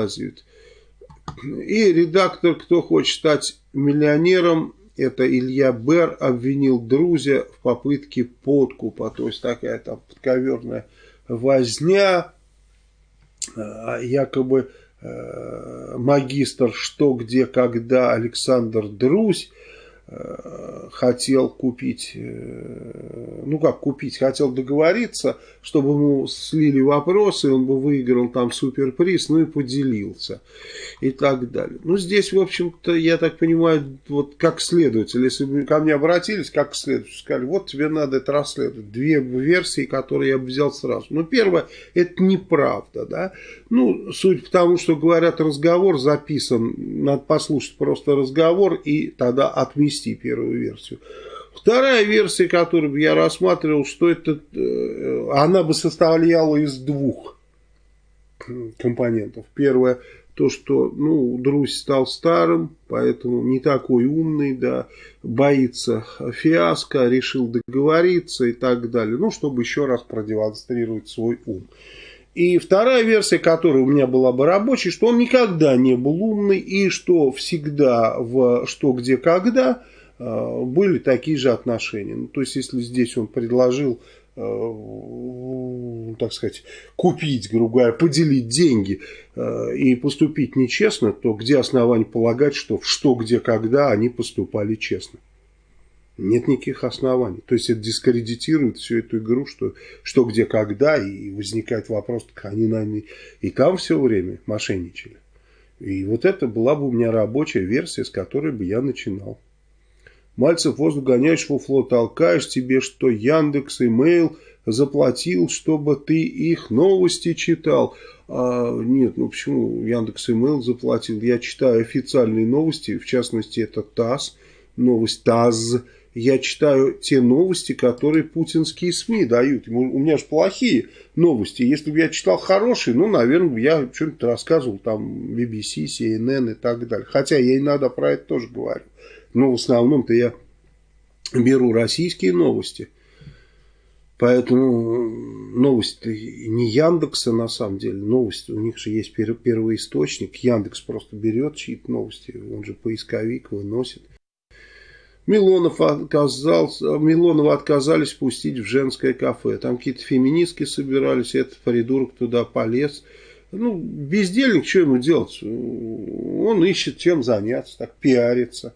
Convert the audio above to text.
вылазит. И редактор, кто хочет стать миллионером, это Илья Бер, обвинил Друзя в попытке подкупа. То есть такая там подковерная возня, а, якобы э, магистр «Что, где, когда» Александр Друзь Э, хотел купить, э, ну как купить, хотел договориться, чтобы ему слили вопросы, он бы выиграл там суперприз, ну и поделился и так далее. Ну здесь, в общем-то, я так понимаю, вот как следователь, если бы ко мне обратились, как следователь, сказали, вот тебе надо это расследовать. Две версии, которые я бы взял сразу. Ну первое, это неправда, да. Ну, суть по тому, что говорят, разговор записан, надо послушать просто разговор и тогда ввести первую версию. Вторая версия, которую я рассматривал, что это, э, она бы состояла из двух компонентов. Первое, то, что, ну, Друзь стал старым, поэтому не такой умный, да, боится фиаско, решил договориться и так далее. Ну, чтобы еще раз продемонстрировать свой ум. И вторая версия, которая у меня была бы рабочей, что он никогда не был умный и что всегда в «что, где, когда» были такие же отношения. Ну, то есть, если здесь он предложил, э, так сказать, купить, грубо говоря, поделить деньги э, и поступить нечестно, то где основания полагать, что в «что, где, когда» они поступали честно? Нет никаких оснований. То есть это дискредитирует всю эту игру, что, что где, когда, и возникает вопрос, так они, наверное, и там все время мошенничали. И вот это была бы у меня рабочая версия, с которой бы я начинал. Мальцев воздух гоняешь, фуфло толкаешь, тебе что Яндекс, имейл заплатил, чтобы ты их новости читал. А, нет, ну почему Яндекс, имейл заплатил? Я читаю официальные новости, в частности это ТАСС, новость ТАСС, я читаю те новости, которые путинские СМИ дают. У меня же плохие новости. Если бы я читал хорошие, ну, наверное, я что-нибудь рассказывал, там, BBC, CNN и так далее. Хотя я иногда про это тоже говорю. Но в основном-то я беру российские новости. Поэтому новости не Яндекса на самом деле, новости, у них же есть первый источник. Яндекс просто берет чьи-то новости, он же поисковик выносит. Милонов отказался, Милонова отказались пустить в женское кафе. Там какие-то феминистки собирались, этот придурок туда полез. Ну, бездельник, что ему делать? Он ищет чем заняться, так пиарится.